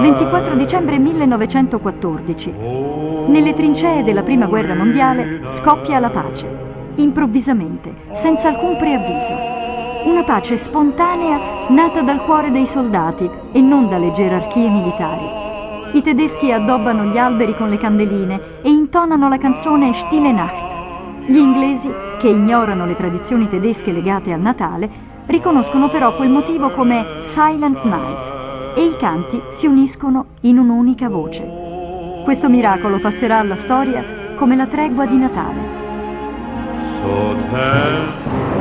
24 dicembre 1914. Nelle trincee della Prima Guerra Mondiale scoppia la pace, improvvisamente, senza alcun preavviso. Una pace spontanea nata dal cuore dei soldati e non dalle gerarchie militari. I tedeschi addobbano gli alberi con le candeline e intonano la canzone Stille Nacht. Gli inglesi, che ignorano le tradizioni tedesche legate al Natale, riconoscono però quel motivo come Silent Night e i canti si uniscono in un'unica voce. Questo miracolo passerà alla storia come la tregua di Natale.